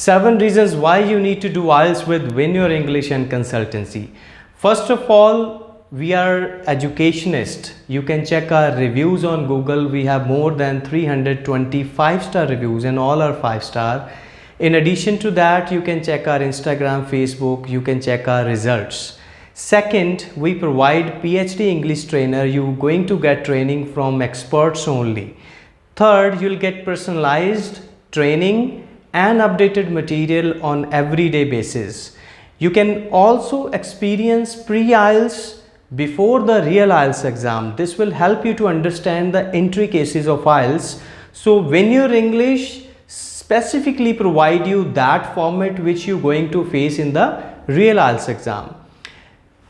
Seven reasons why you need to do IELTS with Win Your English and Consultancy. First of all, we are educationists. You can check our reviews on Google. We have more than 325 star reviews and all are 5 star. In addition to that, you can check our Instagram, Facebook, you can check our results. Second, we provide PhD English trainer. You're going to get training from experts only. Third, you'll get personalized training and updated material on everyday basis. You can also experience pre-IELTS before the real IELTS exam. This will help you to understand the intricacies of IELTS. So Win Your English specifically provide you that format which you're going to face in the real IELTS exam.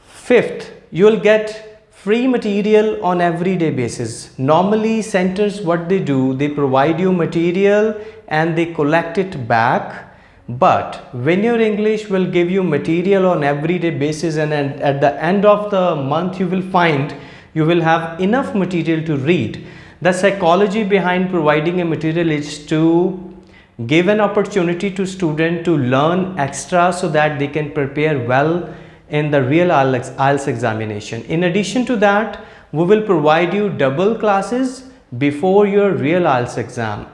Fifth, you will get free material on everyday basis. Normally centers what they do, they provide you material and they collect it back. But Win Your English will give you material on everyday basis and at the end of the month you will find you will have enough material to read. The psychology behind providing a material is to give an opportunity to student to learn extra so that they can prepare well in the real IELTS examination. In addition to that, we will provide you double classes before your real IELTS exam.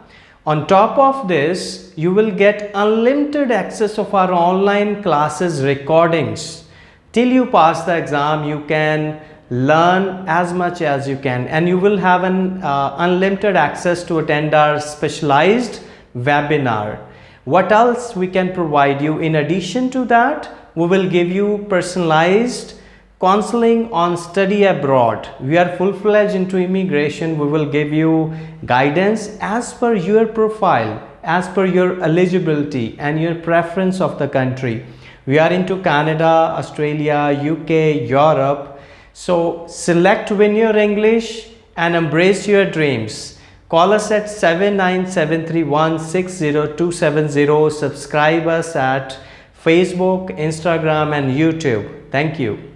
On top of this, you will get unlimited access of our online classes recordings. Till you pass the exam, you can learn as much as you can and you will have an uh, unlimited access to attend our specialized webinar. What else we can provide you in addition to that? We will give you personalized counseling on study abroad. We are full-fledged into immigration. We will give you guidance as per your profile as per your eligibility and your preference of the country. We are into canada australia uk europe. So select win your english and embrace your dreams. Call us at 79731 subscribe us at Facebook, Instagram and YouTube. Thank you.